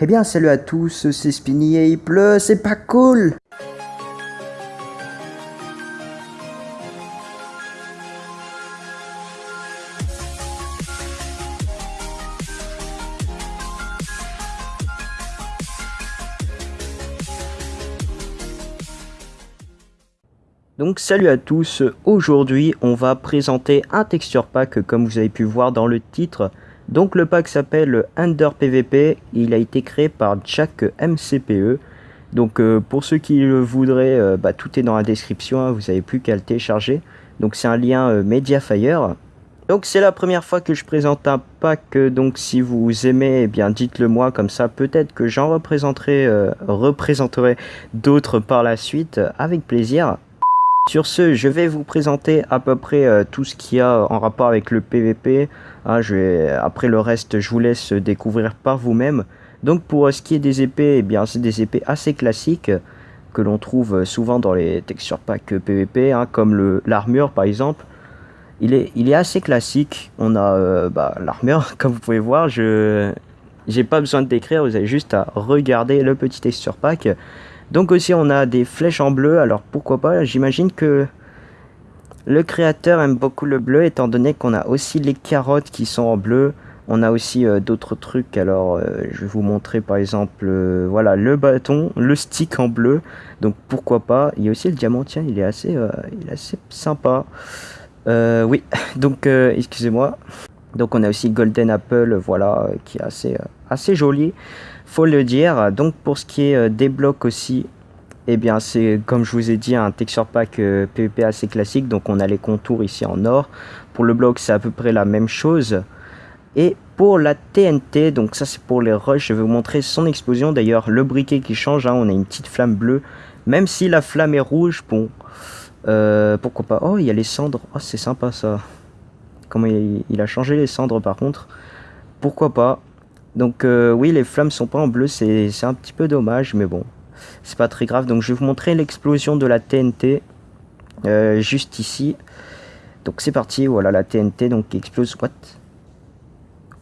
Eh bien, salut à tous, c'est Spinny et il pleut, c'est pas cool Donc salut à tous, aujourd'hui on va présenter un texture pack comme vous avez pu voir dans le titre. Donc le pack s'appelle Under PVP, il a été créé par Jack MCPE. Donc euh, pour ceux qui le voudraient, euh, bah, tout est dans la description, hein, vous n'avez plus qu'à le télécharger. Donc c'est un lien euh, Mediafire. Donc c'est la première fois que je présente un pack, donc si vous aimez, eh bien dites-le moi, comme ça peut-être que j'en représenterai, représenterai d'autres par la suite, avec plaisir. Sur ce, je vais vous présenter à peu près euh, tout ce qu'il y a en rapport avec le PVP. Hein, après le reste, je vous laisse découvrir par vous-même. Donc pour euh, ce qui est des épées, eh bien c'est des épées assez classiques que l'on trouve souvent dans les texture packs PVP, hein, comme l'armure par exemple. Il est, assez classique. On a euh, bah, l'armure, comme vous pouvez voir. Je n'ai pas besoin de décrire, vous avez juste à regarder le petit texture pack. Donc aussi on a des flèches en bleu, alors pourquoi pas, j'imagine que le créateur aime beaucoup le bleu étant donné qu'on a aussi les carottes qui sont en bleu. On a aussi euh, d'autres trucs, alors euh, je vais vous montrer par exemple, euh, voilà, le bâton, le stick en bleu, donc pourquoi pas? Il y a aussi le diamant, tiens, il est assez, il est assez sympa. oui, donc excusez-moi. Donc on a aussi Golden Apple, voilà, qui est assez, assez joli faut le dire. Donc pour ce qui est euh, des blocs aussi, eh bien c'est comme je vous ai dit un texture pack PvP euh, assez classique. Donc on a les contours ici en or. Pour le bloc c'est à peu près la même chose. Et pour la TNT, donc ça c'est pour les rushs, je vais vous montrer son explosion. D'ailleurs le briquet qui change, hein, on a une petite flamme bleue. Même si la flamme est rouge, bon, euh, pourquoi pas? Oh il y a les cendres, oh c'est sympa ça. Comment il a changé les cendres par contre. Pourquoi pas? Donc euh, oui, les flammes sont pas en bleu, c'est un petit peu dommage, mais bon, c'est pas très grave. Donc je vais vous montrer l'explosion de la TNT, euh, juste ici. Donc c'est parti, voilà la TNT donc qui explose. What?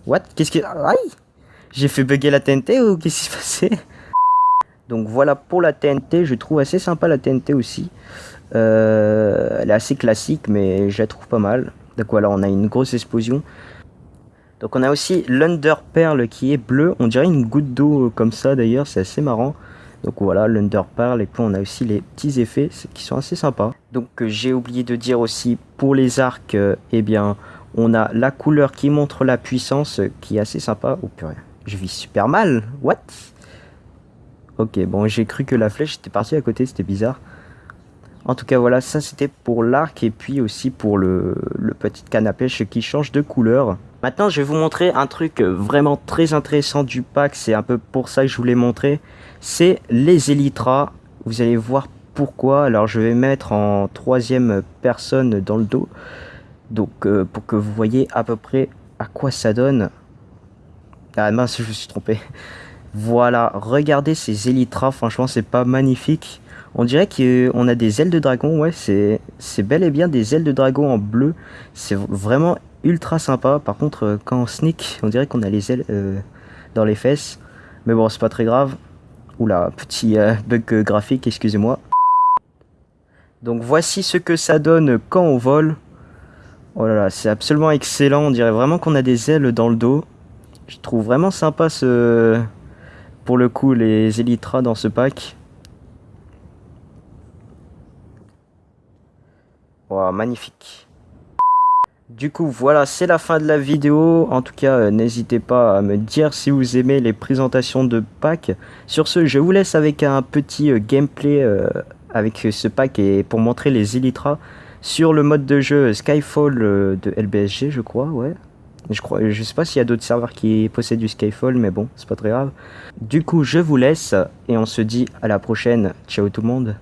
What? Qu'est-ce qui... Aïe J'ai fait bugger la TNT ou qu'est-ce qui s'est passé? Donc voilà pour la TNT, je trouve assez sympa la TNT aussi. Euh, elle est assez classique, mais je la trouve pas mal. Donc voilà, on a une grosse explosion. Donc on a aussi l'Underpearl qui est bleu. On dirait une goutte d'eau euh, comme ça d'ailleurs, c'est assez marrant. Donc voilà, l'Underpearl. Et puis on a aussi les petits effets qui sont assez sympas. Donc euh, j'ai oublié de dire aussi pour les arcs, euh, eh bien on a la couleur qui montre la puissance qui est assez sympa. Oh purée, je vis super mal. What? Ok, bon j'ai cru que la flèche était partie à côté, c'était bizarre. En tout cas voilà, ça c'était pour l'arc et puis aussi pour le, petit canne à pêche qui change de couleur. Maintenant, je vais vous montrer un truc vraiment très intéressant du pack. C'est un peu pour ça que je voulais montrer. C'est les Elytras. Vous allez voir pourquoi. Alors, je vais mettre en troisième personne dans le dos. Donc, euh, pour que vous voyez à peu près à quoi ça donne. Ah mince, je me suis trompé. Voilà, regardez ces Elytras. Franchement, c'est pas magnifique. On dirait qu'on a des ailes de dragon. Ouais, c'est bel et bien des ailes de dragon en bleu. C'est vraiment ultra sympa. Par contre, euh, quand on sneak, on dirait qu'on a les ailes euh, dans les fesses. Mais bon, c'est pas très grave. Oula, petit euh, bug graphique, excusez-moi. Donc voici ce que ça donne quand on vole. Oh là là, c'est absolument excellent. On dirait vraiment qu'on a des ailes dans le dos. Je trouve vraiment sympa ce... Pour le coup, les Elytras dans ce pack. Wow, magnifique. Du coup, voilà, c'est la fin de la vidéo. En tout cas, euh, n'hésitez pas à me dire si vous aimez les présentations de packs. Sur ce, je vous laisse avec un petit euh, gameplay euh, avec ce pack et pour montrer les Elytras sur le mode de jeu Skyfall de LBSG, je crois, ouais. Je crois, je sais pas s'il y a d'autres serveurs qui possèdent du Skyfall, mais bon, c'est pas très grave. Du coup, je vous laisse et on se dit à la prochaine. Ciao tout le monde.